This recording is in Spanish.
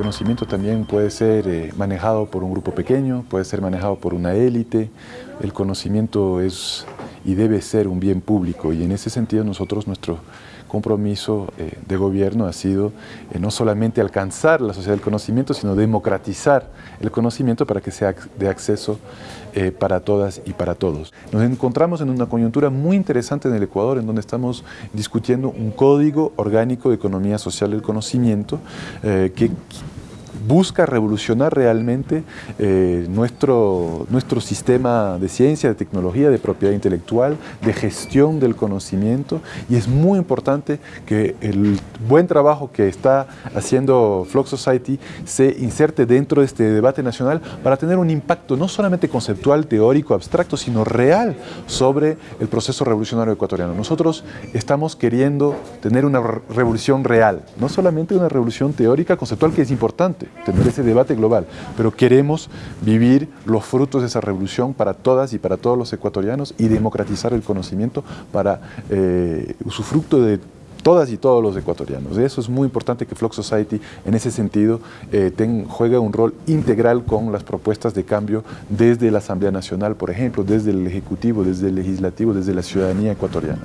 conocimiento también puede ser eh, manejado por un grupo pequeño, puede ser manejado por una élite. El conocimiento es y debe ser un bien público y en ese sentido nosotros, nuestro compromiso eh, de gobierno ha sido eh, no solamente alcanzar la sociedad del conocimiento, sino democratizar el conocimiento para que sea de acceso eh, para todas y para todos. Nos encontramos en una coyuntura muy interesante en el Ecuador, en donde estamos discutiendo un código orgánico de economía social del conocimiento que busca revolucionar realmente eh, nuestro, nuestro sistema de ciencia, de tecnología, de propiedad intelectual, de gestión del conocimiento y es muy importante que el buen trabajo que está haciendo Flock Society se inserte dentro de este debate nacional para tener un impacto no solamente conceptual, teórico, abstracto, sino real sobre el proceso revolucionario ecuatoriano. Nosotros estamos queriendo tener una revolución real, no solamente una revolución teórica, conceptual, que es importante, tener ese debate global, pero queremos vivir los frutos de esa revolución para todas y para todos los ecuatorianos y democratizar el conocimiento para eh, usufructo de todas y todos los ecuatorianos. Eso es muy importante que Flock Society en ese sentido eh, juegue un rol integral con las propuestas de cambio desde la Asamblea Nacional, por ejemplo, desde el Ejecutivo, desde el Legislativo, desde la ciudadanía ecuatoriana.